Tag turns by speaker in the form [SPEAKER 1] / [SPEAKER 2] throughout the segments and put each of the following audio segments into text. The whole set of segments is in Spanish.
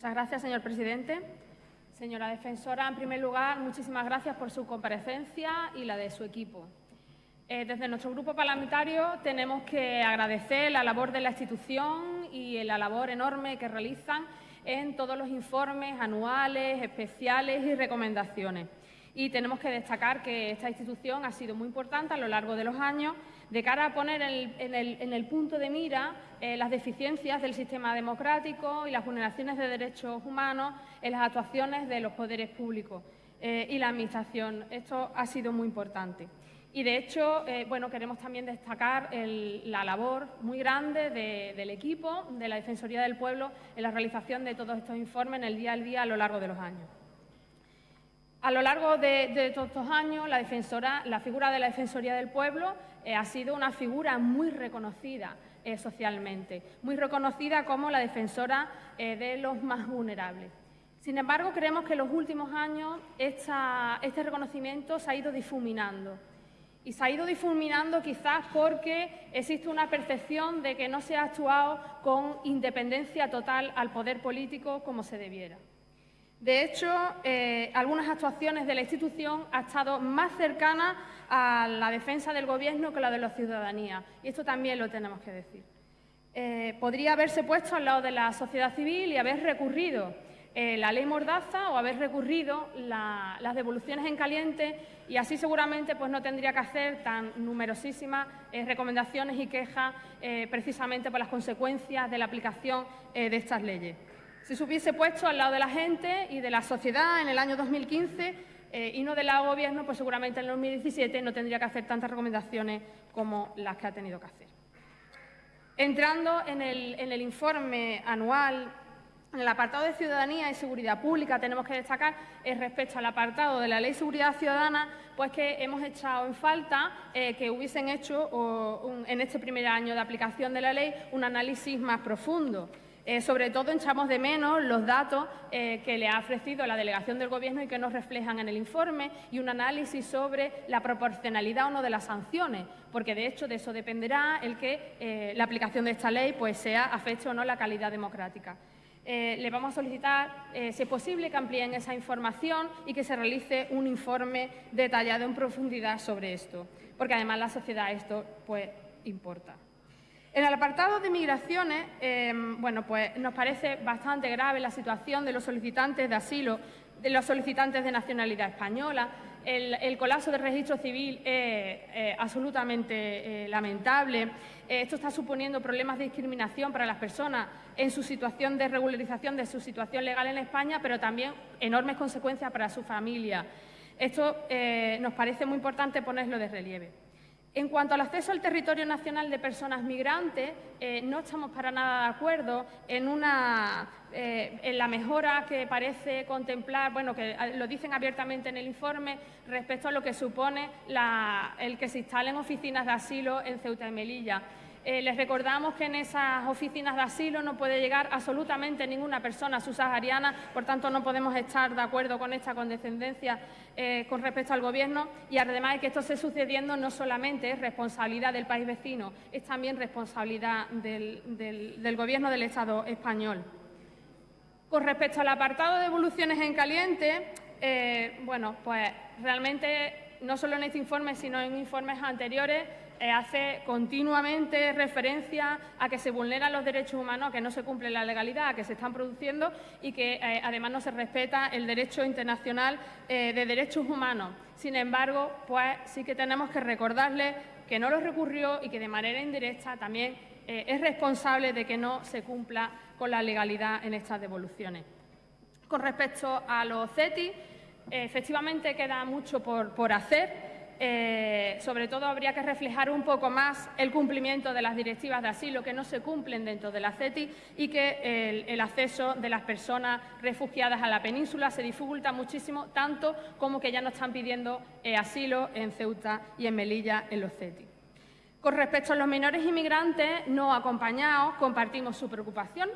[SPEAKER 1] Muchas gracias, señor presidente. Señora defensora, en primer lugar, muchísimas gracias por su comparecencia y la de su equipo. Eh, desde nuestro grupo parlamentario tenemos que agradecer la labor de la institución y la labor enorme que realizan en todos los informes anuales, especiales y recomendaciones. Y tenemos que destacar que esta institución ha sido muy importante a lo largo de los años de cara a poner en el, punto de mira eh, las deficiencias del sistema democrático y las vulneraciones de derechos humanos en las actuaciones de los poderes públicos eh, y la Administración. Esto ha sido muy importante. Y, de hecho, eh, bueno, queremos también destacar la labor muy grande del equipo de la Defensoría del Pueblo en la realización de todos estos informes en el día a día a lo largo de los años. A lo largo de, todos estos años, la, defensora, la, figura de la Defensoría del Pueblo eh, ha sido una figura muy reconocida eh, socialmente, muy reconocida como la defensora de los más vulnerables. Sin embargo, creemos que en los últimos años este reconocimiento se ha ido difuminando y se ha ido difuminando quizás porque existe una percepción de que no se ha actuado con independencia total al poder político como se debiera. De hecho, eh, algunas actuaciones de la institución han estado más cercanas a la defensa del Gobierno que la de la ciudadanía, y esto también lo tenemos que decir. Eh, podría haberse puesto al lado de la sociedad civil y haber recurrido eh, la ley Mordaza o haber recurrido las devoluciones en caliente y así seguramente pues, no tendría que hacer tan numerosísimas recomendaciones y quejas precisamente por las consecuencias de la aplicación de estas leyes. Si se hubiese puesto al lado de la gente y de la sociedad en el año 2015 y no del lado Gobierno, pues seguramente en el 2017 no tendría que hacer tantas recomendaciones como las que ha tenido que hacer. Entrando en el, en el informe anual en el apartado de Ciudadanía y Seguridad Pública tenemos que destacar eh, respecto al apartado de la Ley de Seguridad Ciudadana, pues que hemos echado en falta eh, que hubiesen hecho en este primer año de aplicación de la ley un análisis más profundo. Eh, sobre todo echamos de menos los datos que le ha ofrecido la delegación del Gobierno y que nos reflejan en el informe y un análisis sobre la proporcionalidad o no de las sanciones, porque de hecho de eso dependerá el que la aplicación de esta ley pues, sea afecte o no la calidad democrática. Eh, le vamos a solicitar, eh, si es posible, que amplíen esa información y que se realice un informe detallado en profundidad sobre esto, porque además la sociedad esto pues, importa. En el apartado de migraciones, eh, bueno, pues nos parece bastante grave la situación de los solicitantes de asilo, de los solicitantes de nacionalidad española, el, colapso del registro civil es eh, absolutamente eh, lamentable. Eh, esto está suponiendo problemas de discriminación para las personas en su situación de regularización de su situación legal en España, pero también enormes consecuencias para su familia. Esto nos parece muy importante ponerlo de relieve. En cuanto al acceso al territorio nacional de personas migrantes, eh, no estamos para nada de acuerdo eh, en la mejora que parece contemplar, bueno, que eh, lo dicen abiertamente en el informe, respecto a lo que supone el que se instalen oficinas de asilo en Ceuta y Melilla. Eh, les recordamos que en esas oficinas de asilo no puede llegar absolutamente ninguna persona subsahariana, por tanto no podemos estar de acuerdo con esta condescendencia eh, con respecto al Gobierno y además de que esto esté sucediendo no solamente es responsabilidad del país vecino, es también responsabilidad del, Gobierno del Estado español. Con respecto al apartado de evoluciones en caliente, eh, bueno, pues realmente no solo en este informe, sino en informes anteriores, hace continuamente referencia a que se vulneran los derechos humanos, a que no se cumple la legalidad, a que se están produciendo y que eh, además no se respeta el derecho internacional eh, de derechos humanos. Sin embargo, pues sí que tenemos que recordarle que no lo recurrió y que de manera indirecta también es responsable de que no se cumpla con la legalidad en estas devoluciones. Con respecto a los CETI, efectivamente queda mucho por hacer. Eh, sobre todo habría que reflejar un poco más el cumplimiento de las directivas de asilo que no se cumplen dentro de la CETI y que el, acceso de las personas refugiadas a la península se dificulta muchísimo, tanto como que ya no están pidiendo eh, asilo en Ceuta y en Melilla en los CETI. Con respecto a los menores inmigrantes no acompañados, compartimos su preocupación,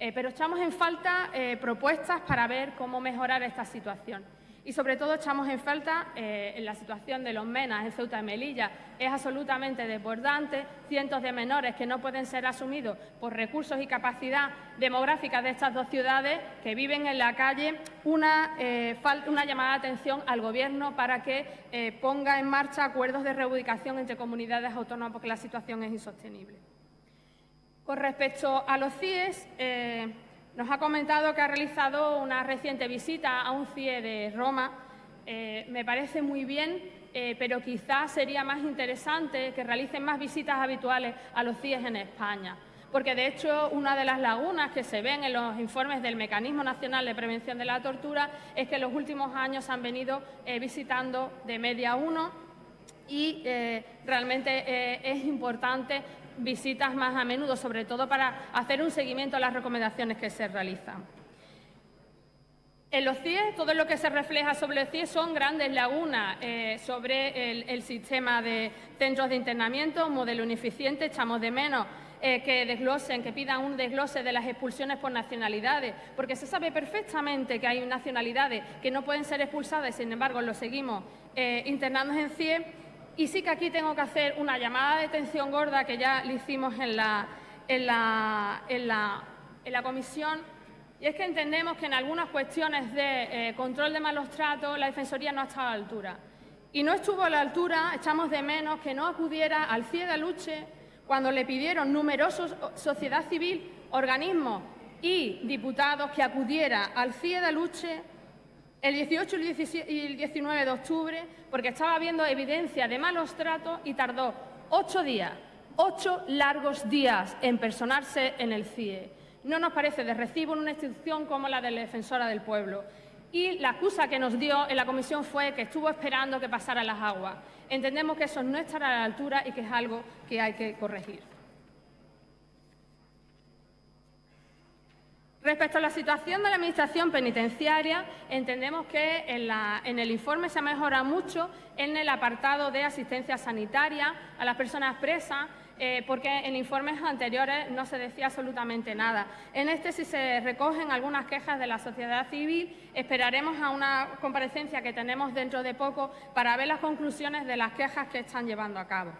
[SPEAKER 1] eh, pero echamos en falta propuestas para ver cómo mejorar esta situación. Y sobre todo echamos en falta eh, en la situación de los MENAS en Ceuta y Melilla. Es absolutamente desbordante, cientos de menores que no pueden ser asumidos por recursos y capacidad demográfica de estas dos ciudades que viven en la calle, una, eh, una llamada de atención al Gobierno para que eh, ponga en marcha acuerdos de reubicación entre comunidades autónomas porque la situación es insostenible. Con respecto a los CIES, nos ha comentado que ha realizado una reciente visita a un CIE de Roma. Eh, me parece muy bien, eh, pero quizás sería más interesante que realicen más visitas habituales a los CIEs en España. Porque, de hecho, una de las lagunas que se ven en los informes del Mecanismo Nacional de Prevención de la Tortura es que en los últimos años han venido eh, visitando de media uno y realmente es importante visitas más a menudo, sobre todo para hacer un seguimiento a las recomendaciones que se realizan. En los CIE, todo lo que se refleja sobre el CIE son grandes lagunas eh, sobre el, sistema de centros de internamiento, un modelo ineficiente, echamos de menos eh, que desglosen, que pidan un desglose de las expulsiones por nacionalidades, porque se sabe perfectamente que hay nacionalidades que no pueden ser expulsadas y, sin embargo, lo seguimos eh, internando en CIE y sí que aquí tengo que hacer una llamada de atención gorda que ya le hicimos en la, en la, en la, comisión, y es que entendemos que en algunas cuestiones de eh, control de malos tratos la Defensoría no ha estado a la altura. Y no estuvo a la altura, echamos de menos que no acudiera al CIE de Luche cuando le pidieron numerosos sociedad civil, organismos y diputados que acudiera al CIE de Luche el 18 y el 19 de octubre porque estaba habiendo evidencia de malos tratos y tardó ocho días, ocho largos días en personarse en el CIE. No nos parece de recibo en una institución como la de la Defensora del Pueblo. Y la excusa que nos dio en la comisión fue que estuvo esperando que pasaran las aguas. Entendemos que eso no estará a la altura y que es algo que hay que corregir. Respecto a la situación de la Administración penitenciaria, entendemos que en, el informe se mejora mucho en el apartado de asistencia sanitaria a las personas presas, eh, porque en informes anteriores no se decía absolutamente nada. En este sí se recogen algunas quejas de la sociedad civil. Esperaremos a una comparecencia que tenemos dentro de poco para ver las conclusiones de las quejas que están llevando a cabo.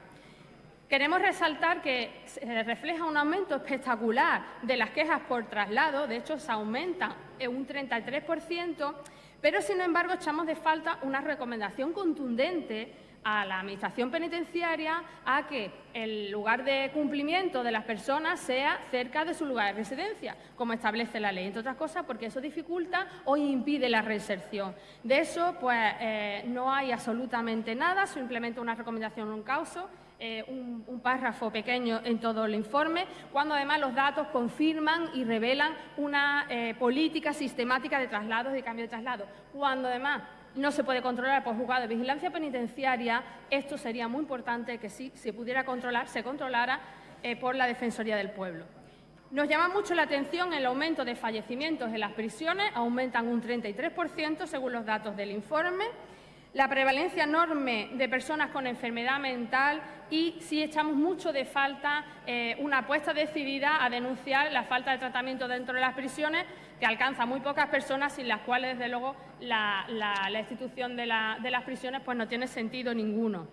[SPEAKER 1] Queremos resaltar que se refleja un aumento espectacular de las quejas por traslado, de hecho se aumenta en un 33%, pero sin embargo echamos de falta una recomendación contundente a la Administración penitenciaria a que el lugar de cumplimiento de las personas sea cerca de su lugar de residencia, como establece la ley, entre otras cosas porque eso dificulta o impide la reinserción. De eso pues eh, no hay absolutamente nada, simplemente una recomendación, un causo eh, un, párrafo pequeño en todo el informe, cuando además los datos confirman y revelan una eh, política sistemática de traslados y cambio de traslado. Cuando además no se puede controlar por juzgado de vigilancia penitenciaria, esto sería muy importante que si se pudiera controlar, se controlara eh, por la Defensoría del Pueblo. Nos llama mucho la atención el aumento de fallecimientos en las prisiones, aumentan un 33% según los datos del informe la prevalencia enorme de personas con enfermedad mental y sí echamos mucho de falta eh, una apuesta decidida a denunciar la falta de tratamiento dentro de las prisiones que alcanza muy pocas personas sin las cuales, desde luego, la, institución de, las prisiones pues, no tiene sentido ninguno.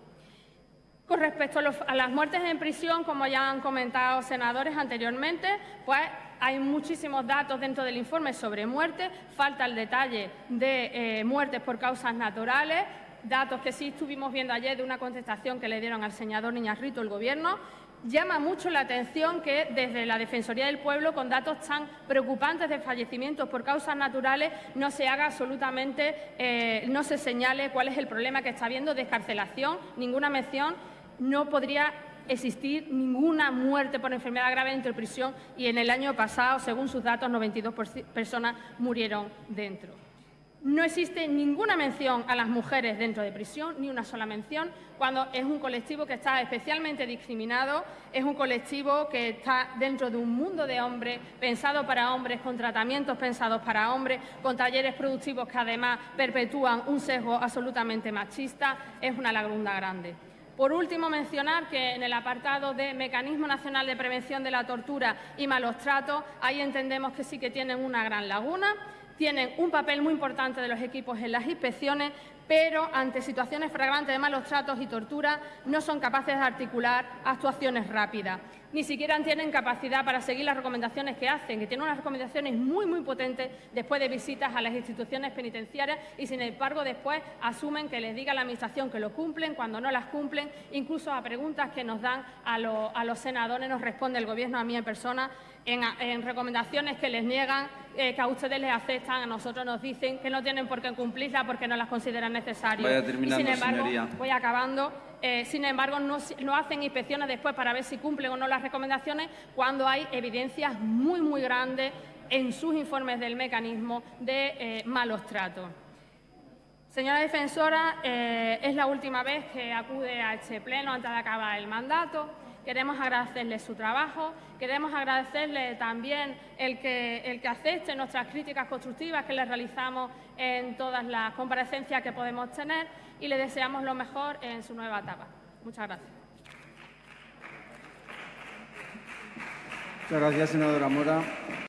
[SPEAKER 1] Con respecto a, las muertes en prisión, como ya han comentado senadores anteriormente, pues hay muchísimos datos dentro del informe sobre muertes, falta el detalle de eh, muertes por causas naturales, datos que sí estuvimos viendo ayer de una contestación que le dieron al senador Niñarrito el Gobierno. Llama mucho la atención que desde la Defensoría del Pueblo, con datos tan preocupantes de fallecimientos por causas naturales, no se haga absolutamente, eh, no se señale cuál es el problema que está habiendo de escarcelación, ninguna mención, no podría existir ninguna muerte por enfermedad grave dentro de prisión y en el año pasado, según sus datos, 92 personas murieron dentro. No existe ninguna mención a las mujeres dentro de prisión, ni una sola mención, cuando es un colectivo que está especialmente discriminado, es un colectivo que está dentro de un mundo de hombres, pensado para hombres, con tratamientos pensados para hombres, con talleres productivos que además perpetúan un sesgo absolutamente machista, es una laguna grande. Por último, mencionar que en el apartado de Mecanismo Nacional de Prevención de la Tortura y Malos Tratos, ahí entendemos que sí que tienen una gran laguna. Tienen un papel muy importante de los equipos en las inspecciones, pero ante situaciones flagrantes de malos tratos y tortura no son capaces de articular actuaciones rápidas. Ni siquiera tienen capacidad para seguir las recomendaciones que hacen, que tienen unas recomendaciones muy, muy potentes después de visitas a las instituciones penitenciarias y, sin embargo, después asumen que les diga la Administración que lo cumplen cuando no las cumplen. Incluso a preguntas que nos dan a, los senadores nos responde el Gobierno, a mí en persona, en, recomendaciones que les niegan, eh, que a ustedes les aceptan, a nosotros nos dicen que no tienen por qué cumplirlas porque no las consideran necesarias.
[SPEAKER 2] y sin
[SPEAKER 1] embargo, voy acabando. Eh, sin embargo, no, hacen inspecciones después para ver si cumplen o no las recomendaciones cuando hay evidencias muy, muy grandes en sus informes del mecanismo de eh, malos tratos. Señora defensora, es la última vez que acude a este pleno antes de acabar el mandato. Queremos agradecerle su trabajo, queremos agradecerle también el que, el que acepte nuestras críticas constructivas que le realizamos en todas las comparecencias que podemos tener y le deseamos lo mejor en su nueva etapa. Muchas gracias.
[SPEAKER 2] Muchas gracias, senadora Mora.